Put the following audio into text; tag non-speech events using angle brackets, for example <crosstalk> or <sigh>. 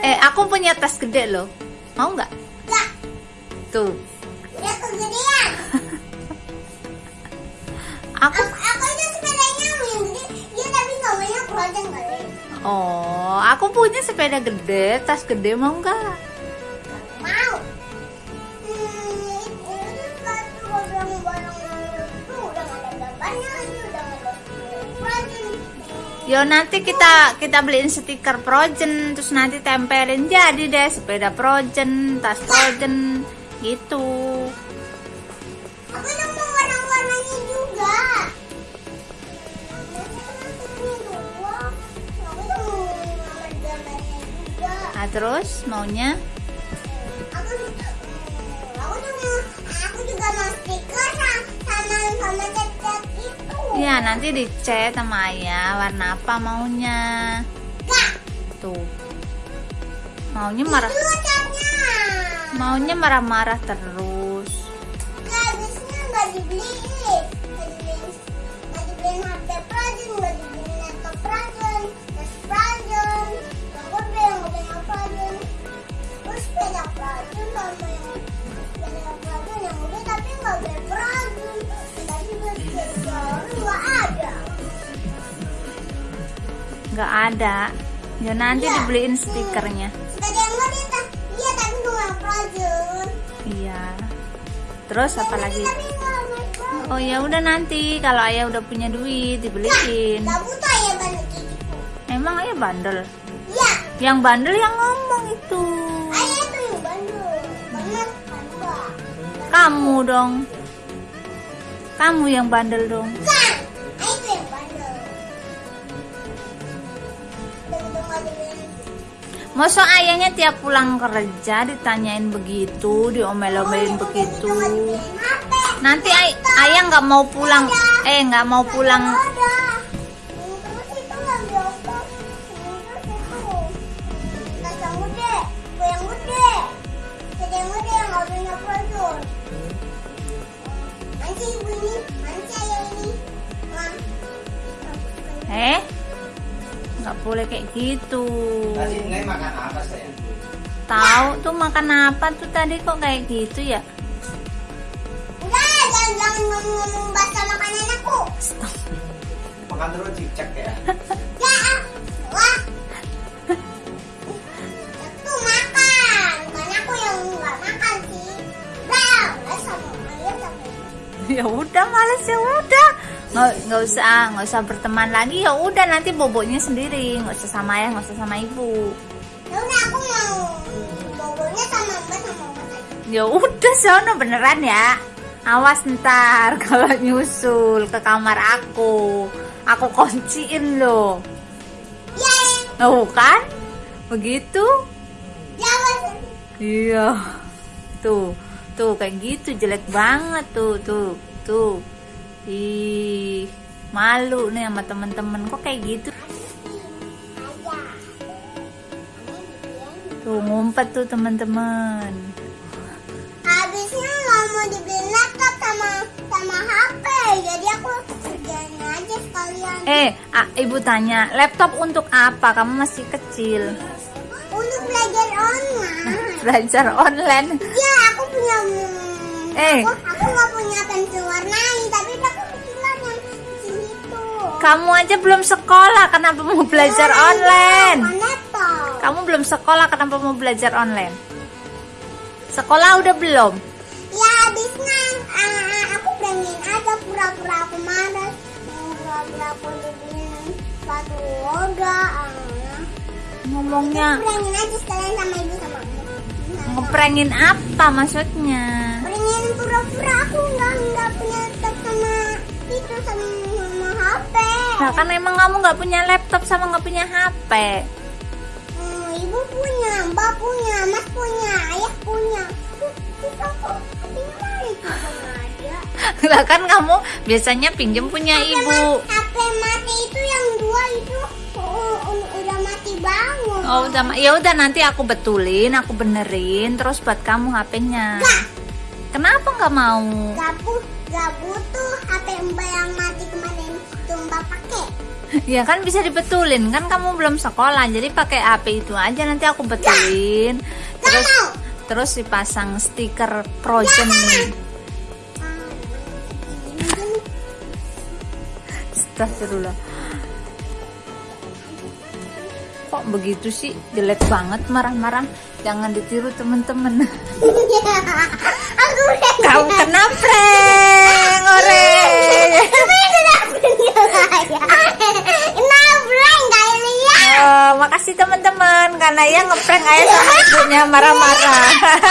Aku punya tas gede loh. Mau nggak? Enggak. Tuh. Udah kegedean. <laughs> Aku Aku, aku itu sepedanya gede. Dia tapi namanya project kali. Oh, aku punya sepeda gede, tas gede mau nggak? Yo nanti kita kita beliin stiker Projen terus nanti tempelin jadi deh sepeda Projen, tas Projen gitu. Aku mau warna-warnanya juga. Nah, terus maunya Aku aku juga aku juga mau stiker sama sama sama cat-cat itu. ya nanti dicat sama ayah warna apa maunya. Tuh. Maunya marah maunya marah-marah terus. Nggak ada. Ya nanti Iya. dibeliin stikernya. Iya. Iya. Terus apa lagi? Oh ya udah nanti kalau ayah udah punya duit dibeliin. Ya gitu. Emang ayah bandel? Iya. Yang bandel yang ngomong itu. Ayah itu yang bandel. Bener Mbak? Kamu dong. Kamu yang bandel dong. Bukan. Masa ayahnya tiap pulang kerja ditanyain begitu, diomel-omelin begitu. Nanti ay- ayah nggak mau pulang, eh nggak mau pulang. Eh, boleh kayak gitu. Tadi makan apa sayang? Tahu tuh makan apa tuh tadi kok kayak gitu ya? Udah, jangan jangan ngomong-ngomong bahasa makanan aku. Makan terus cicak ya. <laughs> Ya, ah. wah. Itu makan, bukan aku yang nggak makan sih. Bang, sama. ya udah males ya udah nggak nggak usah nggak usah berteman lagi. Ya udah nanti boboknya sendiri. Nggak usah sama ayah nggak usah sama ibu. Ya udah aku mau bobonya sama mbak sama ya udah sono beneran ya? Awas ntar kalau nyusul ke kamar aku. Aku kunciin loh. Ya, oh kan? Begitu? Ya iya. Tuh tuh kayak gitu jelek banget tuh tuh tuh ih malu nih sama temen-temen kok kayak gitu tuh ngumpet tuh teman-teman Habisnya nggak mau dibeli laptop sama sama HP, jadi aku kerjain aja sekalian. eh ah, ibu tanya laptop untuk apa kamu masih kecil Untuk belajar online. <laughs> belajar online Ya, aku punya. Eh. Aku, nggak punya pensil warnai, kamu aja belum sekolah kenapa mau belajar online kamu belum sekolah kenapa mau belajar online sekolah udah belum Ya, habisnya ah, aku pengen aja pura-pura aku malas. Hmm, Pura-pura aku dibeliin sepatu roda. ah. ngomongnya Pengen aja sekalian sama ibu sama aku. ngeprengin apa maksudnya Pengen pura-pura aku nggak nggak punya sama itu sama HP. Nah kan emang kamu nggak punya laptop sama nggak punya HP. Hmm, ibu punya, mbak punya, mas punya, ayah punya. Lah kan kamu biasanya pinjem punya HP ibu. HP mati itu yang dua itu uh, uh, udah mati bangun. Oh udah, ya udah nanti aku betulin, aku benerin, terus buat kamu HP-nya. Kenapa nggak mau? nggak bu- nggak butuh HP mbak yang mati kemarin pakai. <laughs> Ya kan bisa dibetulin kan kamu belum sekolah jadi pakai HP itu aja nanti aku betulin. Terus terus dipasang stiker Frozen. Astagfirullah. Kok begitu sih? Jelek banget marah-marah. Jangan ditiru teman-teman. <laughs> Aku udah kau kena prank ore Tapi kenapa dia Kenapa enggak lihat? Oh, makasih teman-teman karena ya ngeprank ayah sama ibunya marah-marah <laughs>